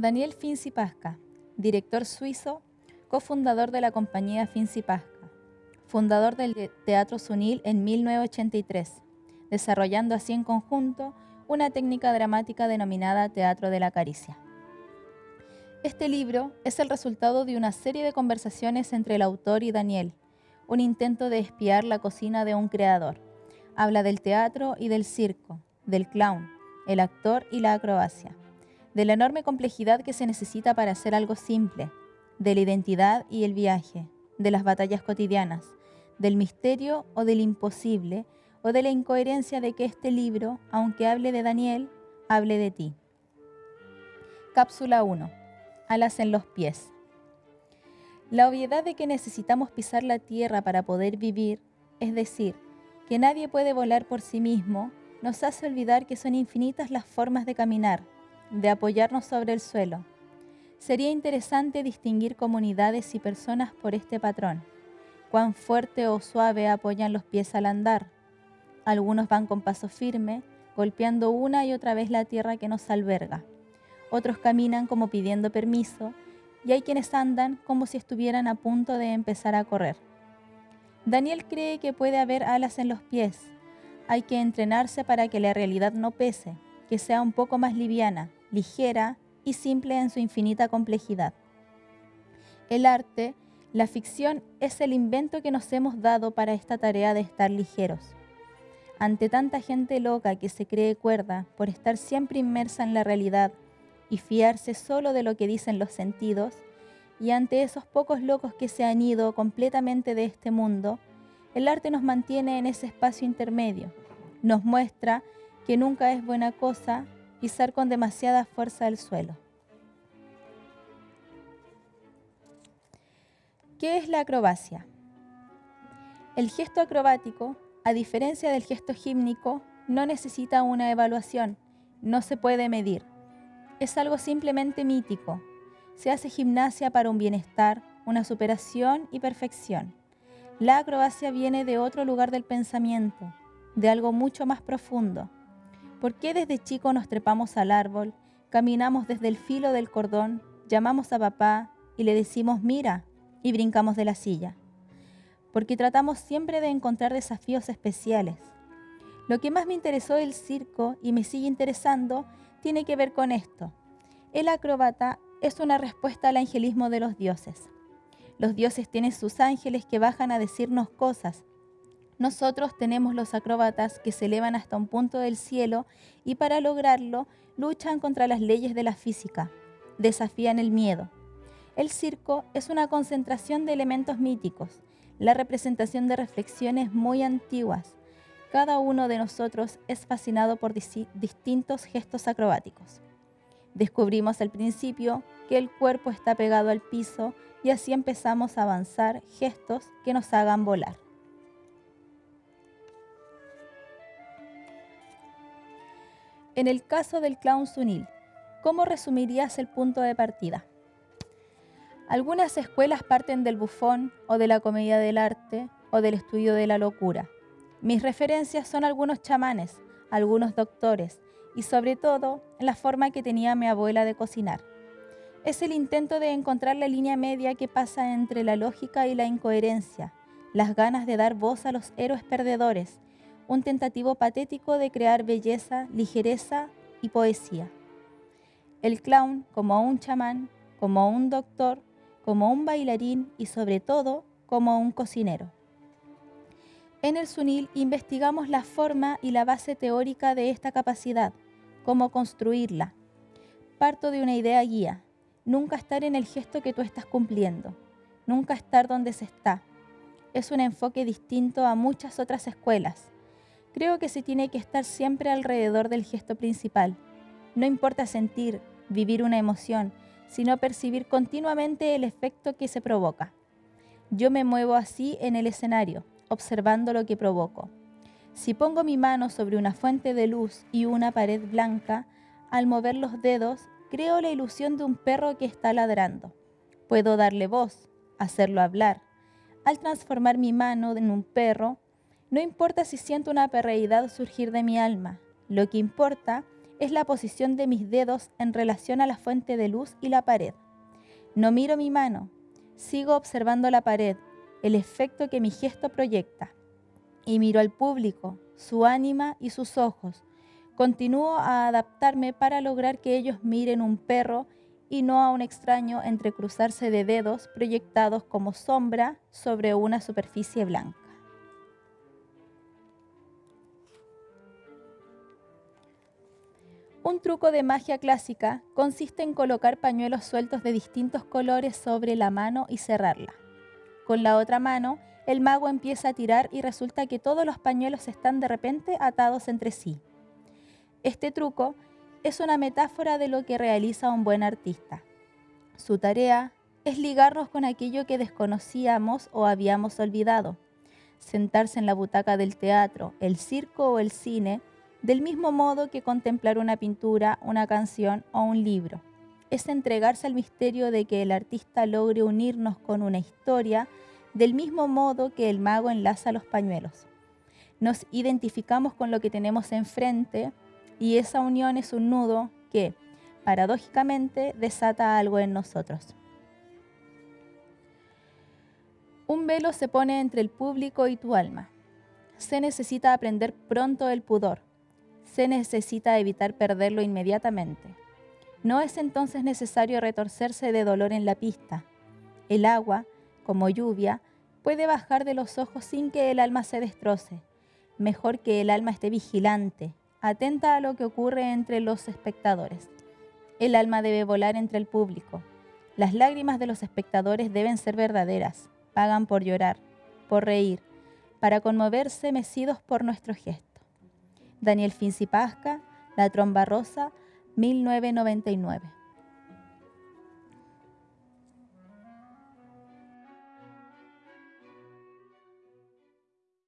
Daniel Finzi Pasca, director suizo, cofundador de la compañía Finzi Pasca, fundador del Teatro Sunil en 1983, desarrollando así en conjunto una técnica dramática denominada Teatro de la Caricia. Este libro es el resultado de una serie de conversaciones entre el autor y Daniel, un intento de espiar la cocina de un creador. Habla del teatro y del circo, del clown, el actor y la acrobacia, de la enorme complejidad que se necesita para hacer algo simple, de la identidad y el viaje, de las batallas cotidianas, del misterio o del imposible, o de la incoherencia de que este libro, aunque hable de Daniel, hable de ti. Cápsula 1. Alas en los pies. La obviedad de que necesitamos pisar la tierra para poder vivir, es decir, que nadie puede volar por sí mismo, nos hace olvidar que son infinitas las formas de caminar, de apoyarnos sobre el suelo. Sería interesante distinguir comunidades y personas por este patrón. Cuán fuerte o suave apoyan los pies al andar. Algunos van con paso firme, golpeando una y otra vez la tierra que nos alberga. Otros caminan como pidiendo permiso y hay quienes andan como si estuvieran a punto de empezar a correr. Daniel cree que puede haber alas en los pies, hay que entrenarse para que la realidad no pese, que sea un poco más liviana, ligera y simple en su infinita complejidad. El arte, la ficción, es el invento que nos hemos dado para esta tarea de estar ligeros. Ante tanta gente loca que se cree cuerda por estar siempre inmersa en la realidad y fiarse solo de lo que dicen los sentidos, y ante esos pocos locos que se han ido completamente de este mundo, el arte nos mantiene en ese espacio intermedio, nos muestra que nunca es buena cosa pisar con demasiada fuerza el suelo. ¿Qué es la acrobacia? El gesto acrobático, a diferencia del gesto gímnico, no necesita una evaluación, no se puede medir. Es algo simplemente mítico. Se hace gimnasia para un bienestar, una superación y perfección. La acrobacia viene de otro lugar del pensamiento, de algo mucho más profundo. ¿Por qué desde chico nos trepamos al árbol, caminamos desde el filo del cordón, llamamos a papá y le decimos mira y brincamos de la silla? Porque tratamos siempre de encontrar desafíos especiales. Lo que más me interesó del circo y me sigue interesando tiene que ver con esto. El acróbata es una respuesta al angelismo de los dioses. Los dioses tienen sus ángeles que bajan a decirnos cosas. Nosotros tenemos los acróbatas que se elevan hasta un punto del cielo y para lograrlo luchan contra las leyes de la física, desafían el miedo. El circo es una concentración de elementos míticos, la representación de reflexiones muy antiguas. Cada uno de nosotros es fascinado por distintos gestos acrobáticos. Descubrimos al principio que el cuerpo está pegado al piso y así empezamos a avanzar gestos que nos hagan volar. En el caso del clown Sunil, ¿cómo resumirías el punto de partida? Algunas escuelas parten del bufón o de la comedia del arte o del estudio de la locura. Mis referencias son algunos chamanes, algunos doctores y sobre todo la forma que tenía mi abuela de cocinar es el intento de encontrar la línea media que pasa entre la lógica y la incoherencia, las ganas de dar voz a los héroes perdedores, un tentativo patético de crear belleza, ligereza y poesía. El clown como un chamán, como un doctor, como un bailarín y sobre todo como un cocinero. En el Sunil investigamos la forma y la base teórica de esta capacidad, cómo construirla. Parto de una idea guía, nunca estar en el gesto que tú estás cumpliendo, nunca estar donde se está. Es un enfoque distinto a muchas otras escuelas. Creo que se tiene que estar siempre alrededor del gesto principal. No importa sentir, vivir una emoción, sino percibir continuamente el efecto que se provoca. Yo me muevo así en el escenario, observando lo que provoco. Si pongo mi mano sobre una fuente de luz y una pared blanca, al mover los dedos creo la ilusión de un perro que está ladrando. Puedo darle voz, hacerlo hablar. Al transformar mi mano en un perro, no importa si siento una perreidad surgir de mi alma. Lo que importa es la posición de mis dedos en relación a la fuente de luz y la pared. No miro mi mano, sigo observando la pared, el efecto que mi gesto proyecta. Y miro al público, su ánima y sus ojos. Continúo a adaptarme para lograr que ellos miren un perro y no a un extraño entrecruzarse de dedos proyectados como sombra sobre una superficie blanca. Un truco de magia clásica consiste en colocar pañuelos sueltos de distintos colores sobre la mano y cerrarla. Con la otra mano, el mago empieza a tirar y resulta que todos los pañuelos están de repente atados entre sí. Este truco es una metáfora de lo que realiza un buen artista. Su tarea es ligarnos con aquello que desconocíamos o habíamos olvidado, sentarse en la butaca del teatro, el circo o el cine, del mismo modo que contemplar una pintura, una canción o un libro. Es entregarse al misterio de que el artista logre unirnos con una historia del mismo modo que el mago enlaza los pañuelos. Nos identificamos con lo que tenemos enfrente y esa unión es un nudo que, paradójicamente, desata algo en nosotros. Un velo se pone entre el público y tu alma. Se necesita aprender pronto el pudor, se necesita evitar perderlo inmediatamente. No es entonces necesario retorcerse de dolor en la pista. El agua, como lluvia, puede bajar de los ojos sin que el alma se destroce. Mejor que el alma esté vigilante, atenta a lo que ocurre entre los espectadores. El alma debe volar entre el público. Las lágrimas de los espectadores deben ser verdaderas, pagan por llorar, por reír, para conmoverse mecidos por nuestro gesto. Daniel Finzi Pasca, La Tromba Rosa, 1999.